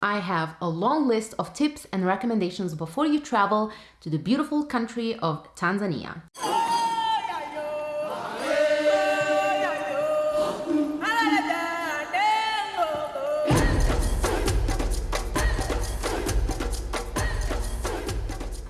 I have a long list of tips and recommendations before you travel to the beautiful country of Tanzania.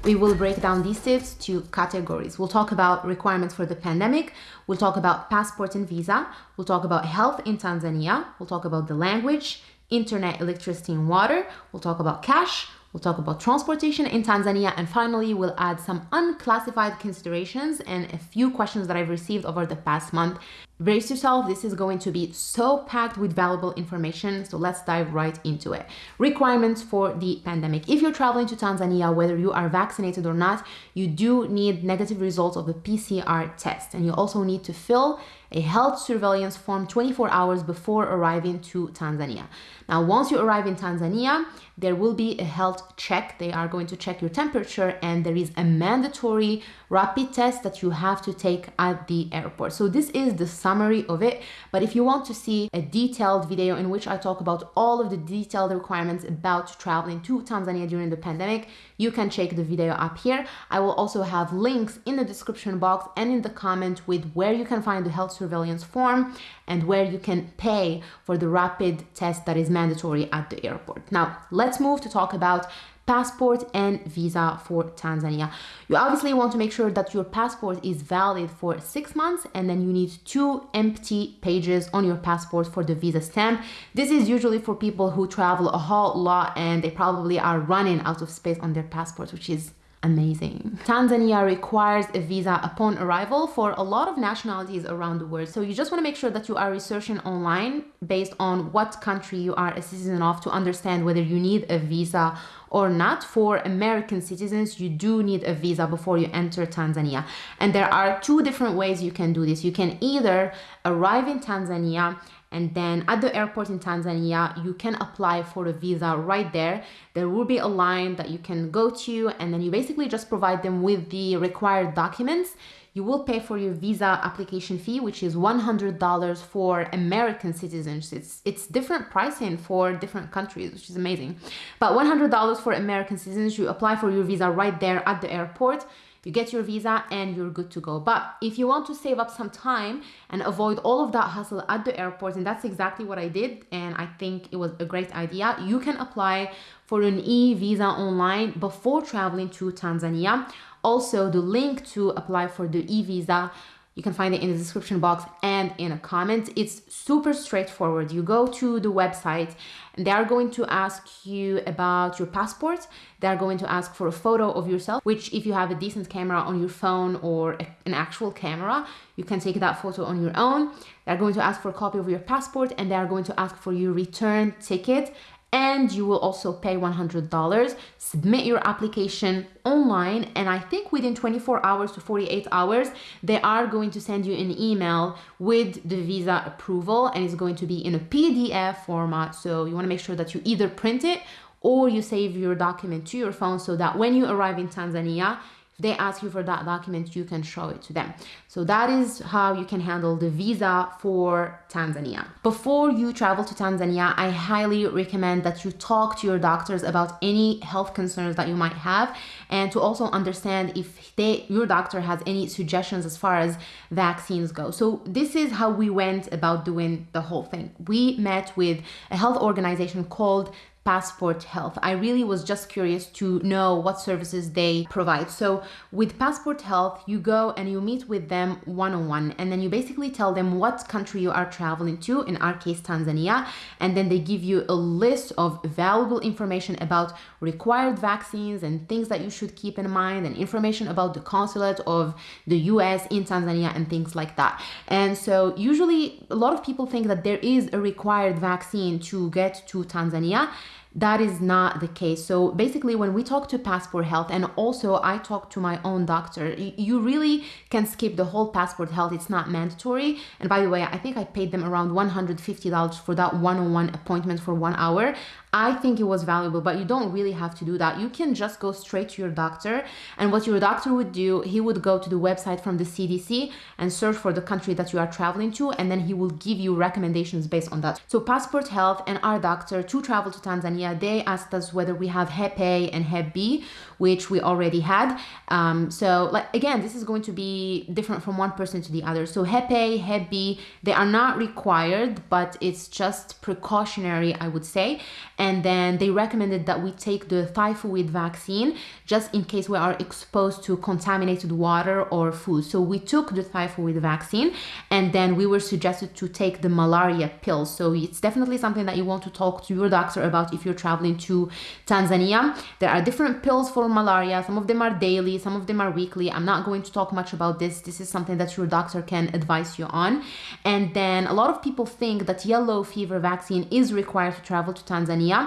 We will break down these tips to categories. We'll talk about requirements for the pandemic. We'll talk about passport and visa. We'll talk about health in Tanzania. We'll talk about the language, internet, electricity, and water. We'll talk about cash. We'll talk about transportation in Tanzania. And finally, we'll add some unclassified considerations and a few questions that I've received over the past month. Brace yourself, this is going to be so packed with valuable information. So let's dive right into it. Requirements for the pandemic. If you're traveling to Tanzania, whether you are vaccinated or not, you do need negative results of a PCR test. And you also need to fill a health surveillance form 24 hours before arriving to Tanzania. Now, once you arrive in Tanzania, there will be a health check. They are going to check your temperature and there is a mandatory rapid test that you have to take at the airport. So this is the summary of it. But if you want to see a detailed video in which I talk about all of the detailed requirements about traveling to Tanzania during the pandemic, you can check the video up here. I will also have links in the description box and in the comment with where you can find the health surveillance form and where you can pay for the rapid test that is mandatory at the airport. Now, let's move to talk about passport and visa for Tanzania. You obviously want to make sure that your passport is valid for six months and then you need two empty pages on your passport for the visa stamp. This is usually for people who travel a whole lot and they probably are running out of space on their passport, which is amazing. Tanzania requires a visa upon arrival for a lot of nationalities around the world. So you just want to make sure that you are researching online based on what country you are a citizen of to understand whether you need a visa or not. For American citizens, you do need a visa before you enter Tanzania. And there are two different ways you can do this. You can either arrive in Tanzania and then at the airport in Tanzania you can apply for a visa right there. There will be a line that you can go to and then you basically just provide them with the required documents. You will pay for your visa application fee which is $100 for American citizens. It's it's different pricing for different countries which is amazing. But $100 for American citizens you apply for your visa right there at the airport you get your visa and you're good to go. But if you want to save up some time and avoid all of that hustle at the airport, and that's exactly what I did, and I think it was a great idea, you can apply for an e-visa online before traveling to Tanzania. Also, the link to apply for the e-visa you can find it in the description box and in a comment. It's super straightforward. You go to the website and they are going to ask you about your passport. They're going to ask for a photo of yourself, which if you have a decent camera on your phone or an actual camera, you can take that photo on your own. They're going to ask for a copy of your passport and they are going to ask for your return ticket and you will also pay $100 submit your application online and i think within 24 hours to 48 hours they are going to send you an email with the visa approval and it's going to be in a pdf format. So you want to make sure that you either print it or you save your document to your phone so that when you arrive in tanzania they ask you for that document, you can show it to them. So that is how you can handle the visa for Tanzania. Before you travel to Tanzania, I highly recommend that you talk to your doctors about any health concerns that you might have and to also understand if they your doctor has any suggestions as far as vaccines go. So this is how we went about doing the whole thing. We met with a health organization called Passport Health. I really was just curious to know what services they provide. So with Passport Health, you go and you meet with them one-on-one and then you basically tell them what country you are traveling to, in our case Tanzania, and then they give you a list of valuable information about required vaccines and things that you should keep in mind and information about the consulate of the US in Tanzania and things like that. And so usually a lot of people think that there is a required vaccine to get to Tanzania that is not the case. So basically when we talk to Passport Health and also I talk to my own doctor, you really can skip the whole Passport Health. It's not mandatory. And by the way, I think I paid them around $150 for that one-on-one appointment for one hour. I think it was valuable, but you don't really have to do that. You can just go straight to your doctor. And what your doctor would do, he would go to the website from the CDC and search for the country that you are traveling to, and then he will give you recommendations based on that. So Passport Health and our doctor to travel to Tanzania Tanzania, they asked us whether we have Hep A and Hep B, which we already had. Um, so, like again, this is going to be different from one person to the other. So, Hep A, Hep B, they are not required, but it's just precautionary, I would say. And then they recommended that we take the typhoid vaccine just in case we are exposed to contaminated water or food. So, we took the typhoid vaccine and then we were suggested to take the malaria pills. So, it's definitely something that you want to talk to your doctor about if you're traveling to Tanzania. There are different pills for malaria. Some of them are daily, some of them are weekly. I'm not going to talk much about this. This is something that your doctor can advise you on. And then a lot of people think that yellow fever vaccine is required to travel to Tanzania.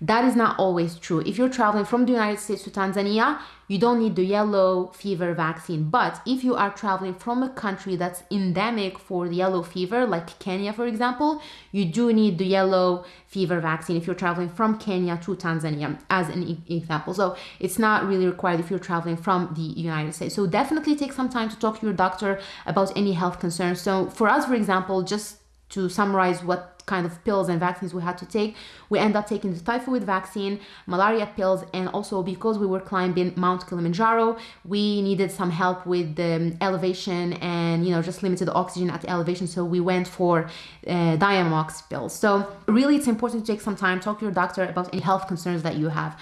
That is not always true. If you're traveling from the United States to Tanzania, you don't need the yellow fever vaccine. But if you are traveling from a country that's endemic for the yellow fever, like Kenya, for example, you do need the yellow fever vaccine if you're traveling from Kenya to Tanzania, as an example. So it's not really required if you're traveling from the United States. So definitely take some time to talk to your doctor about any health concerns. So for us, for example, just to summarize what kind of pills and vaccines we had to take. We end up taking the typhoid vaccine, malaria pills, and also because we were climbing Mount Kilimanjaro, we needed some help with the elevation and you know just limited oxygen at the elevation. So we went for uh, Diamox pills. So really, it's important to take some time, talk to your doctor about any health concerns that you have.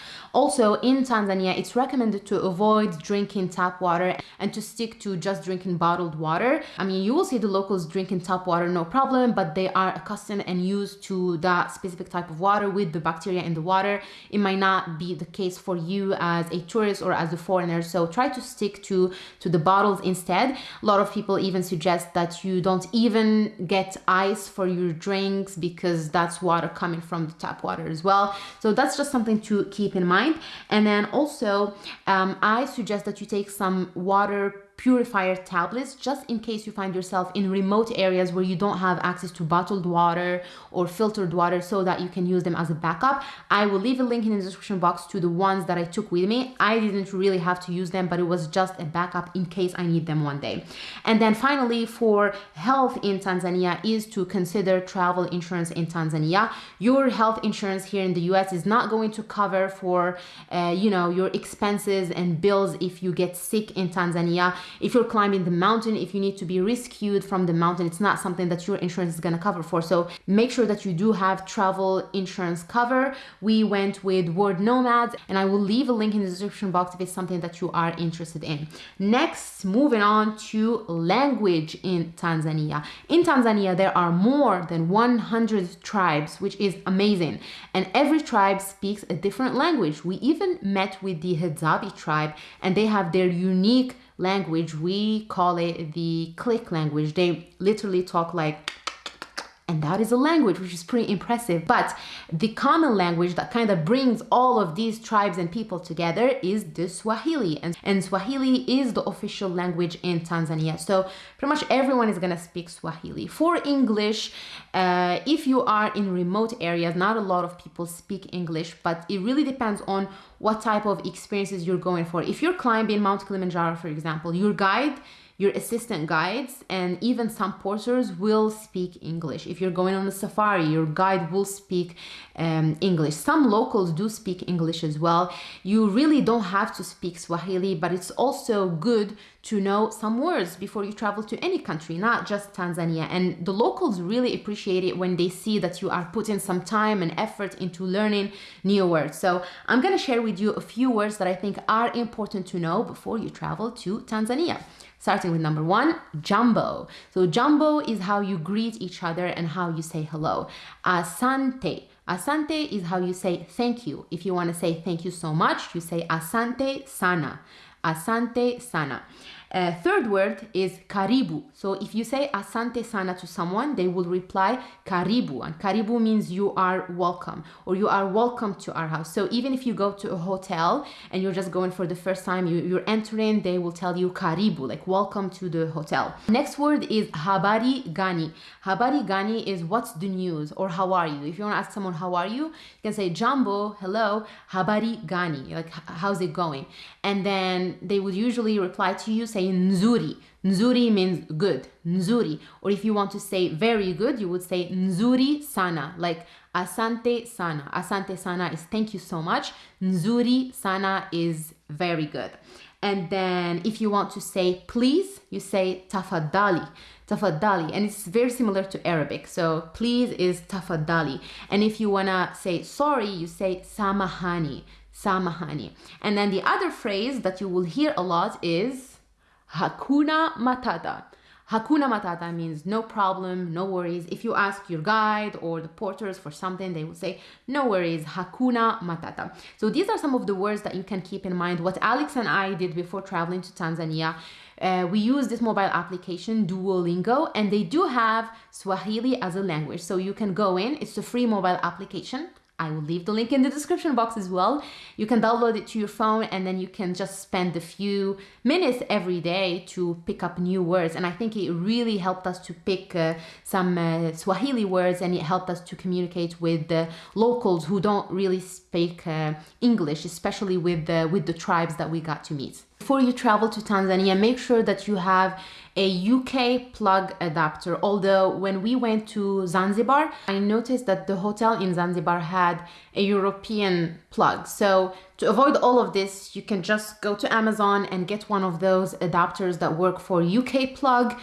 Also, in Tanzania, it's recommended to avoid drinking tap water and to stick to just drinking bottled water. I mean, you will see the locals drinking tap water, no problem, but they are accustomed and used to that specific type of water with the bacteria in the water. It might not be the case for you as a tourist or as a foreigner. So try to stick to, to the bottles instead. A lot of people even suggest that you don't even get ice for your drinks because that's water coming from the tap water as well. So that's just something to keep in mind. And then also, um, I suggest that you take some water purifier tablets just in case you find yourself in remote areas where you don't have access to bottled water or filtered water so that you can use them as a backup. I will leave a link in the description box to the ones that I took with me. I didn't really have to use them, but it was just a backup in case I need them one day. And then finally, for health in Tanzania is to consider travel insurance in Tanzania. Your health insurance here in the US is not going to cover for, uh, you know, your expenses and bills if you get sick in Tanzania if you're climbing the mountain, if you need to be rescued from the mountain, it's not something that your insurance is going to cover for. So make sure that you do have travel insurance cover. We went with World Nomads, and I will leave a link in the description box if it's something that you are interested in. Next, moving on to language in Tanzania. In Tanzania, there are more than 100 tribes, which is amazing. And every tribe speaks a different language. We even met with the Hadzabe tribe, and they have their unique language. We call it the click language. They literally talk like and that is a language which is pretty impressive. But the common language that kind of brings all of these tribes and people together is the Swahili. And, and Swahili is the official language in Tanzania. So pretty much everyone is gonna speak Swahili. For English, uh, if you are in remote areas, not a lot of people speak English, but it really depends on what type of experiences you're going for. If you're climbing Mount Kilimanjaro, for example, your guide your assistant guides and even some porters will speak English. If you're going on a safari, your guide will speak um, English. Some locals do speak English as well. You really don't have to speak Swahili, but it's also good to know some words before you travel to any country, not just Tanzania. And the locals really appreciate it when they see that you are putting some time and effort into learning new words. So I'm gonna share with you a few words that I think are important to know before you travel to Tanzania starting with number one, jambo. So jambo is how you greet each other and how you say hello. Asante. Asante is how you say thank you. If you want to say thank you so much, you say asante sana. Asante sana. Uh, third word is karibu. So if you say asante sana to someone, they will reply karibu. And karibu means you are welcome or you are welcome to our house. So even if you go to a hotel and you're just going for the first time, you, you're entering, they will tell you karibu, like welcome to the hotel. Next word is habari gani. Habari gani is what's the news or how are you. If you want to ask someone how are you, you can say jambo, hello, habari gani, like how's it going? And then they would usually reply to you, say nzuri. Nzuri means good, nzuri. Or if you want to say very good, you would say nzuri sana, like Asante sana. Asante sana is thank you so much. Nzuri sana is very good. And then if you want to say please, you say tafadhali. Tafadhali. And it's very similar to Arabic. So please is tafadhali. And if you want to say sorry, you say samahani. Samahani. And then the other phrase that you will hear a lot is hakuna matata. Hakuna Matata means no problem, no worries. If you ask your guide or the porters for something, they will say, no worries, Hakuna Matata. So these are some of the words that you can keep in mind. What Alex and I did before traveling to Tanzania, uh, we use this mobile application Duolingo and they do have Swahili as a language. So you can go in, it's a free mobile application. I will leave the link in the description box as well. You can download it to your phone and then you can just spend a few minutes every day to pick up new words. And I think it really helped us to pick uh, some uh, Swahili words and it helped us to communicate with the locals who don't really speak uh, English, especially with the, with the tribes that we got to meet. Before you travel to Tanzania, make sure that you have a UK plug adapter. Although when we went to Zanzibar, I noticed that the hotel in Zanzibar had a European plug. So to avoid all of this, you can just go to Amazon and get one of those adapters that work for UK plug,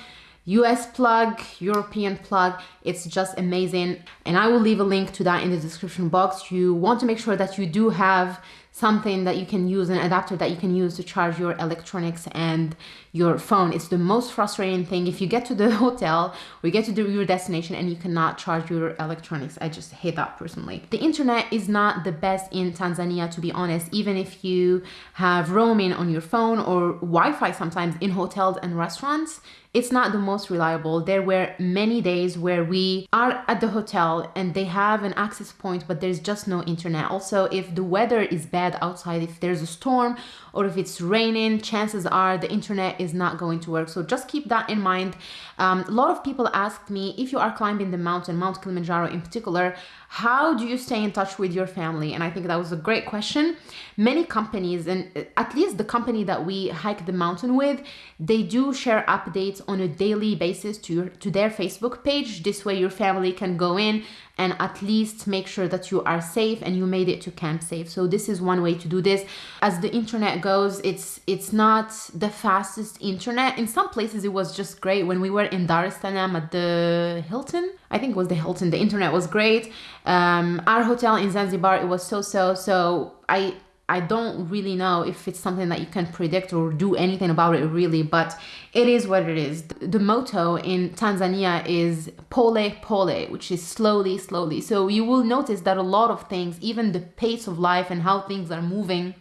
US plug, European plug. It's just amazing. And I will leave a link to that in the description box. You want to make sure that you do have something that you can use, an adapter that you can use to charge your electronics and your phone. It's the most frustrating thing if you get to the hotel or you get to the, your destination and you cannot charge your electronics. I just hate that personally. The internet is not the best in Tanzania, to be honest, even if you have roaming on your phone or Wi-Fi sometimes in hotels and restaurants it's not the most reliable. There were many days where we are at the hotel and they have an access point, but there's just no internet. Also, if the weather is bad outside, if there's a storm or if it's raining, chances are the internet is not going to work. So just keep that in mind. Um, a lot of people asked me if you are climbing the mountain, Mount Kilimanjaro in particular, how do you stay in touch with your family? And I think that was a great question. Many companies, and uh, at least the company that we hike the mountain with, they do share updates on a daily basis to your, to their Facebook page. This way your family can go in and at least make sure that you are safe and you made it to camp safe. So this is one way to do this. As the internet goes, it's it's not the fastest internet. In some places it was just great. When we were in Dar es Salaam at the Hilton, I think it was the Hilton, the internet was great. Um, our hotel in Zanzibar, it was so-so. So I I don't really know if it's something that you can predict or do anything about it really, but it is what it is. The motto in Tanzania is pole pole, which is slowly, slowly. So you will notice that a lot of things, even the pace of life and how things are moving,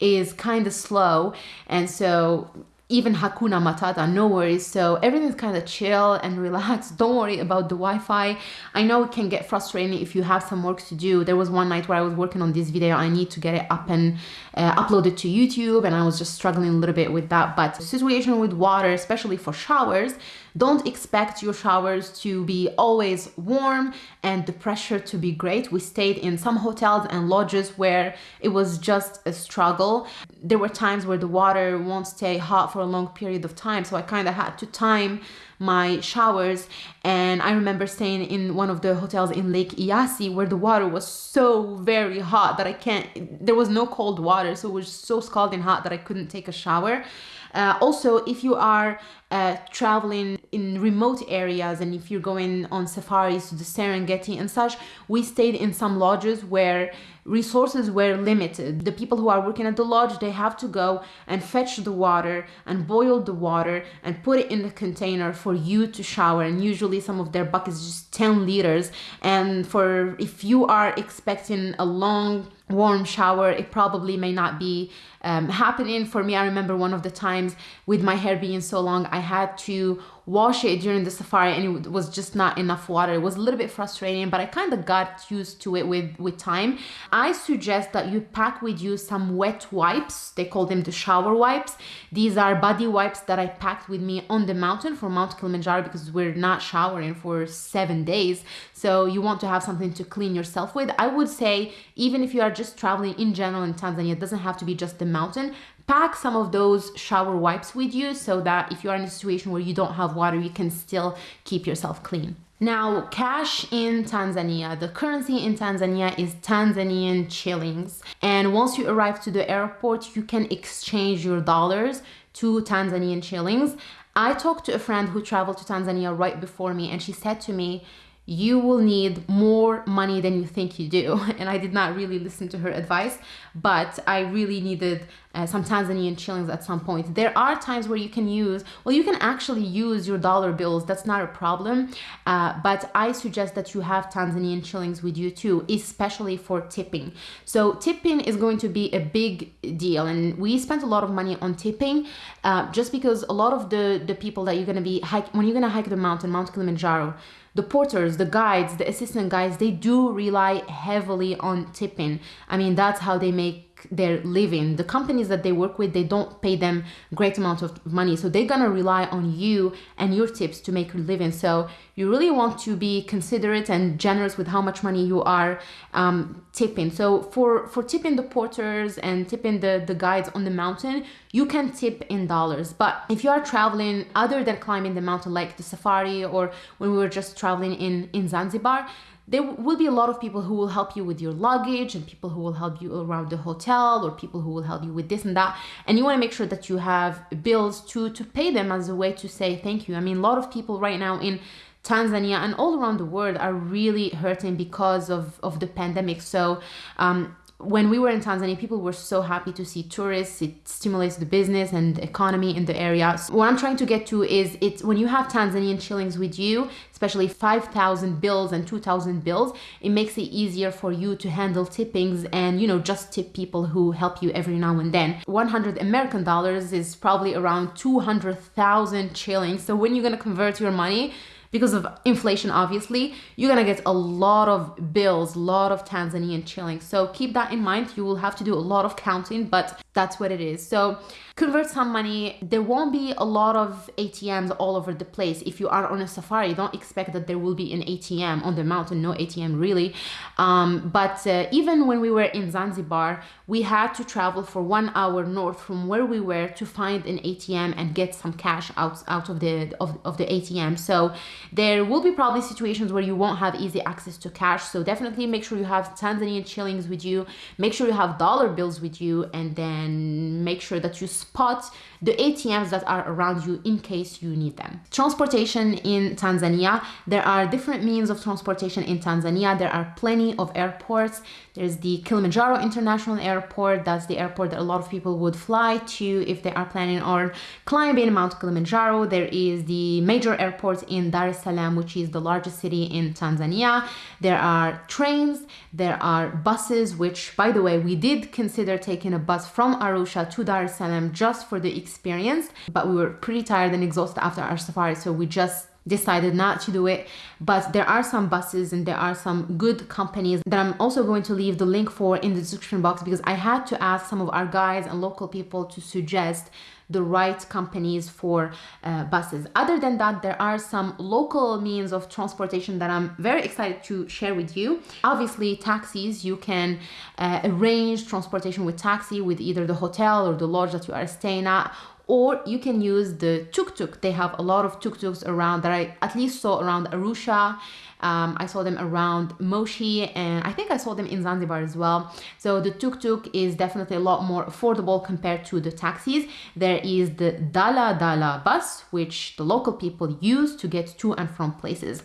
is kind of slow. And so even Hakuna Matata, no worries. So everything's kind of chill and relaxed. Don't worry about the Wi-Fi. I know it can get frustrating if you have some work to do. There was one night where I was working on this video. I need to get it up and uh, upload it to YouTube and I was just struggling a little bit with that. But the situation with water, especially for showers, don't expect your showers to be always warm and the pressure to be great. We stayed in some hotels and lodges where it was just a struggle. There were times where the water won't stay hot for a long period of time. So I kind of had to time my showers and I remember staying in one of the hotels in Lake Eyasi where the water was so very hot that I can't there was no cold water so it was so scalding hot that I couldn't take a shower uh, also, if you are uh, traveling in remote areas and if you're going on safaris to the Serengeti and such, we stayed in some lodges where resources were limited. The people who are working at the lodge, they have to go and fetch the water and boil the water and put it in the container for you to shower. And usually some of their buckets just 10 liters. And for if you are expecting a long warm shower it probably may not be um, happening for me i remember one of the times with my hair being so long i had to wash it during the safari and it was just not enough water. It was a little bit frustrating but i kind of got used to it with with time. I suggest that you pack with you some wet wipes. They call them the shower wipes. These are body wipes that i packed with me on the mountain for mount kilimanjaro because we're not showering for seven days. So you want to have something to clean yourself with. I would say even if you are just traveling in general in tanzania it doesn't have to be just the mountain pack some of those shower wipes with you so that if you are in a situation where you don't have water, you can still keep yourself clean. Now, cash in Tanzania, the currency in Tanzania is Tanzanian shillings. And once you arrive to the airport, you can exchange your dollars to Tanzanian shillings. I talked to a friend who traveled to Tanzania right before me, and she said to me, you will need more money than you think you do. And I did not really listen to her advice, but I really needed uh, some Tanzanian shillings at some point. There are times where you can use, well, you can actually use your dollar bills. That's not a problem. Uh, but I suggest that you have Tanzanian shillings with you too, especially for tipping. So tipping is going to be a big deal. And we spent a lot of money on tipping uh, just because a lot of the, the people that you're going to be hike, when you're going to hike the mountain, Mount Kilimanjaro, the porters, the guides, the assistant guides, they do rely heavily on tipping. I mean, that's how they make their living. The companies that they work with, they don't pay them great amount of money. So they're gonna rely on you and your tips to make your living. So you really want to be considerate and generous with how much money you are um, tipping. So for, for tipping the porters and tipping the, the guides on the mountain, you can tip in dollars. But if you are traveling other than climbing the mountain, like the safari or when we were just traveling in, in Zanzibar, there will be a lot of people who will help you with your luggage and people who will help you around the hotel or people who will help you with this and that and you want to make sure that you have bills to to pay them as a way to say thank you i mean a lot of people right now in Tanzania and all around the world are really hurting because of, of the pandemic. So um, when we were in Tanzania, people were so happy to see tourists. It stimulates the business and economy in the area. So what I'm trying to get to is it's when you have Tanzanian shillings with you, especially 5,000 bills and 2,000 bills, it makes it easier for you to handle tippings and, you know, just tip people who help you every now and then. 100 American dollars is probably around 200,000 shillings. So when you're going to convert your money, because of inflation obviously you're gonna get a lot of bills a lot of tanzanian shillings so keep that in mind. You will have to do a lot of counting but that's what it is. So convert some money. There won't be a lot of atms all over the place. If you are on a safari don't expect that there will be an atm on the mountain no atm really. Um, but uh, even when we were in zanzibar we had to travel for one hour north from where we were to find an atm and get some cash out out of the of, of the atm so there will be probably situations where you won't have easy access to cash. So definitely make sure you have Tanzanian shillings with you. Make sure you have dollar bills with you. And then make sure that you spot the ATMs that are around you in case you need them. Transportation in Tanzania. There are different means of transportation in Tanzania. There are plenty of airports. There's the Kilimanjaro International Airport. That's the airport that a lot of people would fly to if they are planning on climbing Mount Kilimanjaro. There is the major airport in Dar es Salaam, which is the largest city in Tanzania. There are trains, there are buses, which by the way, we did consider taking a bus from Arusha to Dar es Salaam just for the experience, but we were pretty tired and exhausted after our safari, so we just decided not to do it. But there are some buses and there are some good companies that I'm also going to leave the link for in the description box because I had to ask some of our guides and local people to suggest the right companies for uh, buses. Other than that, there are some local means of transportation that I'm very excited to share with you. Obviously, taxis, you can uh, arrange transportation with taxi with either the hotel or the lodge that you are staying at or you can use the tuk-tuk. They have a lot of tuk-tuks around that I at least saw around Arusha. Um, I saw them around Moshi and I think I saw them in Zanzibar as well. So the tuk-tuk is definitely a lot more affordable compared to the taxis. There is the Dala Dala bus, which the local people use to get to and from places.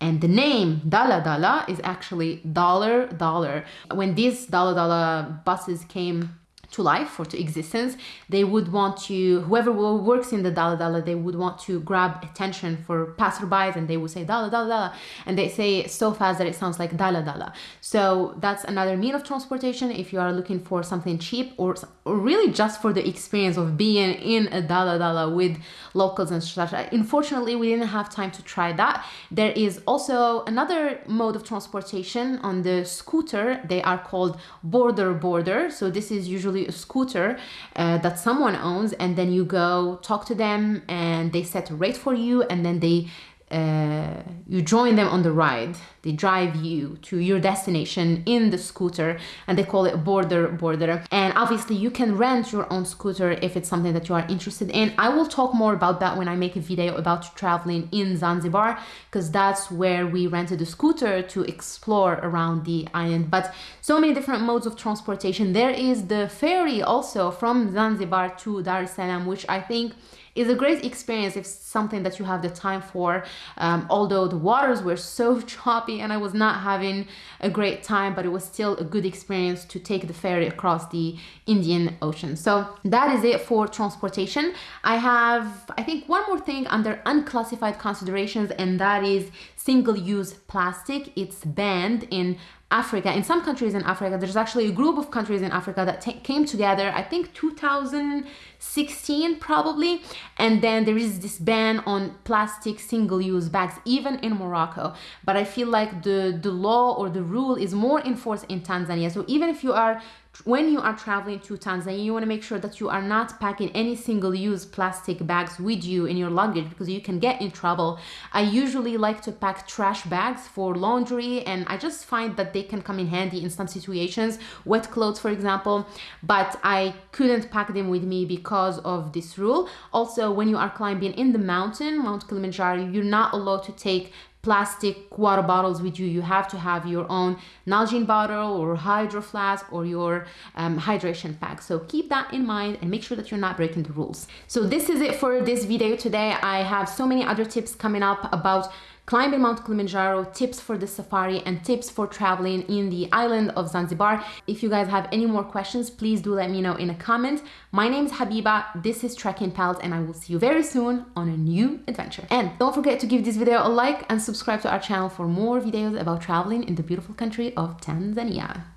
And the name Dala Dala is actually dollar dollar. When these Dala Dala buses came to life or to existence they would want to whoever works in the dala dala they would want to grab attention for passerbys and they would say dala dala dala and they say it so fast that it sounds like dala dala. So that's another mean of transportation. If you are looking for something cheap or, or really just for the experience of being in a dala dala with locals and such unfortunately we didn't have time to try that. There is also another mode of transportation on the scooter. They are called boda boda. So this is usually a scooter uh, that someone owns and then you go talk to them and they set a rate for you and then they uh, you join them on the ride. They drive you to your destination in the scooter and they call it boda boda. And obviously you can rent your own scooter if it's something that you are interested in. I will talk more about that when I make a video about traveling in Zanzibar because that's where we rented a scooter to explore around the island. But so many different modes of transportation. There is the ferry also from Zanzibar to Dar es Salaam, which I think is a great experience if something that you have the time for. Um, although the waters were so choppy and I was not having a great time, but it was still a good experience to take the ferry across the Indian Ocean. So that is it for transportation. I have, I think, one more thing under unclassified considerations, and that is single-use plastic. It's banned in Africa, in some countries in Africa, there's actually a group of countries in Africa that came together, I think 2016 probably, and then there is this ban on plastic single-use bags, even in Morocco. But I feel like the, the law or the rule is more enforced in Tanzania. So even if you are when you are traveling to Tanzania, you want to make sure that you are not packing any single-use plastic bags with you in your luggage because you can get in trouble. I usually like to pack trash bags for laundry and I just find that they can come in handy in some situations, wet clothes for example, but I couldn't pack them with me because of this rule. Also, when you are climbing in the mountain, Mount Kilimanjaro, you're not allowed to take plastic water bottles with you. You have to have your own Nalgene bottle or hydro flask or your um, hydration pack. So keep that in mind and make sure that you're not breaking the rules. So this is it for this video today. I have so many other tips coming up about climbing Mount Kilimanjaro, tips for the safari, and tips for traveling in the island of Zanzibar. If you guys have any more questions, please do let me know in a comment. My name is Habiba, this is Trekking Pals, and I will see you very soon on a new adventure. And don't forget to give this video a like and subscribe to our channel for more videos about traveling in the beautiful country of Tanzania.